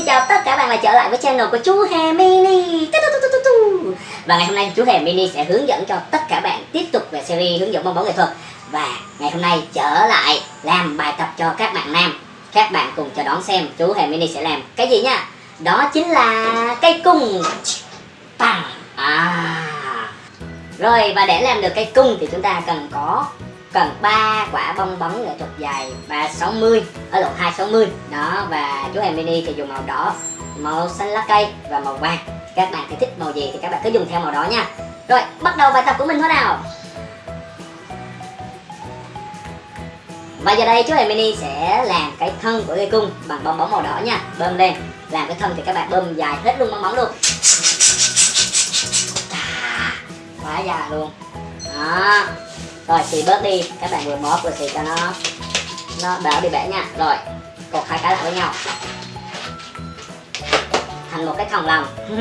xin chào tất cả bạn lại trở lại với channel của chú Hè Mini. Và ngày hôm nay chú Hè Mini sẽ hướng dẫn cho tất cả bạn tiếp tục về series hướng dẫn bong bóng nghệ thuật. Và ngày hôm nay trở lại làm bài tập cho các bạn nam. Các bạn cùng chờ đón xem chú Hè Mini sẽ làm cái gì nha. Đó chính là cây cung. À. Rồi, và để làm được cây cung thì chúng ta cần có cần 3 quả bong bóng nghệ thuật dài 360 ở lộn 260 đó, và chú em mini thì dùng màu đỏ, màu xanh lá cây và màu vàng. Các bạn thì thích màu gì thì các bạn cứ dùng theo màu đó nha. Rồi, bắt đầu bài tập của mình thôi nào. Và giờ đây chú em mini sẽ làm cái thân của cây cung bằng bong bóng màu đỏ nha. Bơm lên. Làm cái thân thì các bạn bơm dài hết luôn bong bóng luôn. Quá dài luôn. Đó rồi, xì bớt đi. Các bạn vừa móp vừa xì cho nó. Nó đỡ bị bể nha. Rồi, cột hai cái lại với nhau. Thành một cái thòng lòng.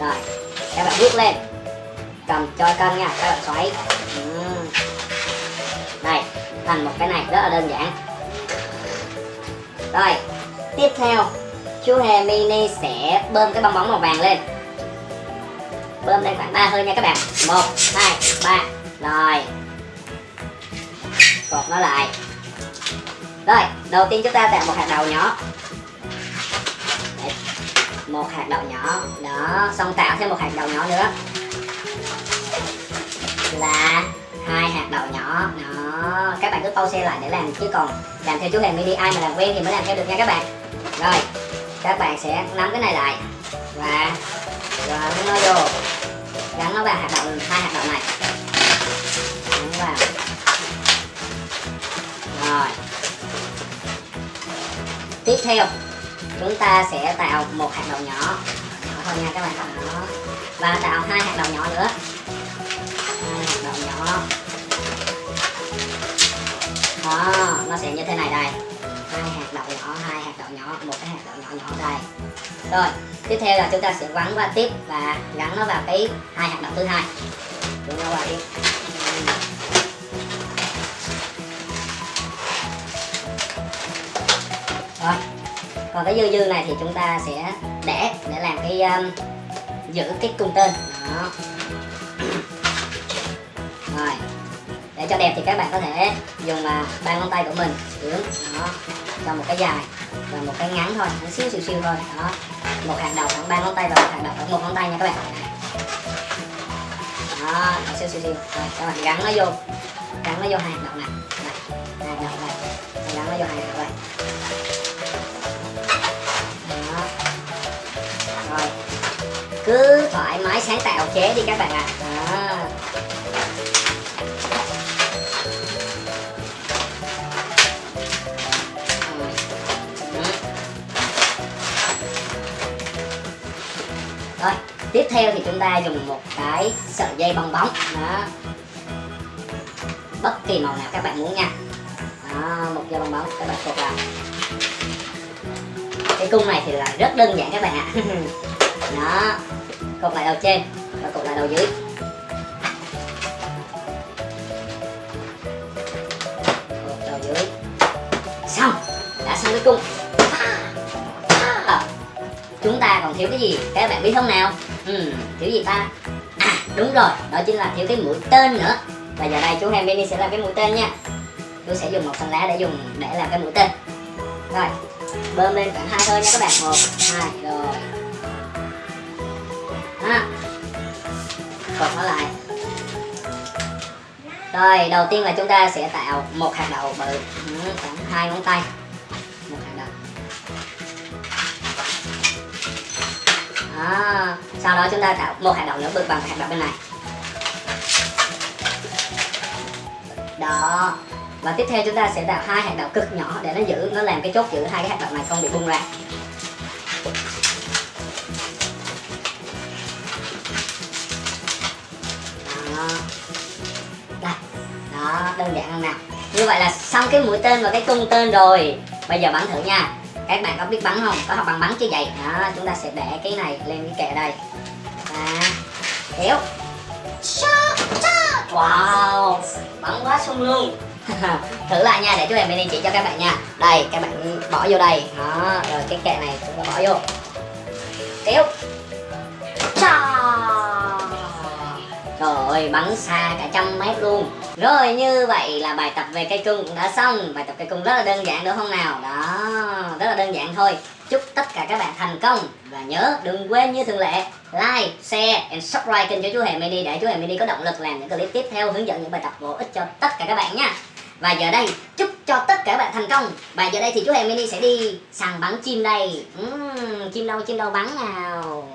Rồi, các bạn bước lên. Cầm cho cân nha, các bạn xoáy. Đây, thành một cái này rất là đơn giản. Rồi, tiếp theo, chú hề mini sẽ bơm cái bong bóng màu vàng lên. Bơm lên khoảng ba hơi nha các bạn. Một, hai, ba. Rồi cột nó lại. Rồi, đầu tiên chúng ta tạo một hạt đậu nhỏ. Đấy. một hạt đậu nhỏ. Đó, xong tạo thêm một hạt đậu nhỏ nữa. Là hai hạt đậu nhỏ. Đó, các bạn cứ pause lại để làm, chứ còn làm theo chú hề mini, ai mà làm quen thì mới làm theo được nha các bạn. Rồi, các bạn sẽ nắm cái này lại. Và gắn nó vô. Gắn nó vào hạt đậu, hai hạt đậu này. Gắn vào rồi. Tiếp theo, chúng ta sẽ tạo một hạt đậu nhỏ. Nhỏ thôi nha, các bạn đó và tạo hai hạt đậu nhỏ nữa. Hai hạt đậu nhỏ. Đó, nó sẽ như thế này đây. Hai hạt đậu nhỏ, hai hạt đậu nhỏ, một cái hạt đậu nhỏ nhỏ đây. Rồi, tiếp theo là chúng ta sẽ quấn qua tiếp và gắn nó vào cái hai hạt đậu thứ hai. Chúng ta vào đi thôi còn cái dư dư này thì chúng ta sẽ để để làm cái um, giữ cái cung tên. Đó. Rồi để cho đẹp thì các bạn có thể dùng uh, ba ngón tay của mình hướng đó cho một cái dài và một cái ngắn thôi nó xíu xíu xíu thôi đó. Một hạt đầu khoảng ba ngón tay và một hạt đầu khoảng một ngón tay nha các bạn. Đó xíu xíu xíu. Rồi các bạn gắn nó vô gắn nó vô hai hạt đậu này. Hai hạt đậu này. Gắn nó vô hai cứ thoải mái sáng tạo chế đi các bạn ạ. À. rồi tiếp theo thì chúng ta dùng một cái sợi dây bong bóng. Đó. Bất kỳ màu nào các bạn muốn nha. Đó, một dây bong bóng các bạn cột vào. Cái cung này thì là rất đơn giản các bạn ạ. Đó cột lại đầu trên và cột lại đầu dưới. Cột đầu dưới. Xong đã xong cái cung. À, chúng ta còn thiếu cái gì? Các bạn biết không nào? Ừ, thiếu gì ta? À đúng rồi đó chính là thiếu cái mũi tên nữa. Và giờ đây chú Hamini sẽ làm cái mũi tên nha. Tôi sẽ dùng một phần lá để dùng để làm cái mũi tên. Rồi bơm lên khoảng hai hơi nha các bạn. Một hai rồi. Cột nó lại. Rồi, đầu tiên là chúng ta sẽ tạo một hạt đậu bự. Ừ, khoảng hai ngón tay. Một hạt đậu. Đó. sau đó chúng ta tạo một hạt đậu nữa, bự bằng hạt đậu bên này. Đó, và tiếp theo chúng ta sẽ tạo hai hạt đậu cực nhỏ để nó giữ, nó làm cái chốt giữ hai cái hạt đậu này không bị bung ra. Đó đơn giản hơn nào. Như vậy là xong cái mũi tên và cái cung tên rồi. Bây giờ bắn thử nha. Các bạn có biết bắn không? Có học bằng bắn chưa vậy? Đó, chúng ta sẽ để cái này lên cái kệ đây. Và kéo wow. Bắn quá sung luôn. Thử lại nha, để chú em mini chỉ cho các bạn nha. Đây, các bạn bỏ vô đây. Đó, rồi cái kệ này chúng ta bỏ vô. Kéo rồi bắn xa cả trăm mét luôn. Rồi như vậy là bài tập về cây cung cũng đã xong. Bài tập cây cung rất là đơn giản đúng không nào? Đó, rất là đơn giản thôi. Chúc tất cả các bạn thành công. Và nhớ đừng quên như thường lệ Like, share and subscribe kênh cho chú Hề Mini Để chú Hề Mini có động lực làm những clip tiếp theo Hướng dẫn những bài tập bổ ích cho tất cả các bạn nha. Và giờ đây chúc cho tất cả các bạn thành công. Và giờ đây thì chú Hề Mini sẽ đi săn bắn chim đây. Uhm, Chim đâu, chim đâu bắn nào?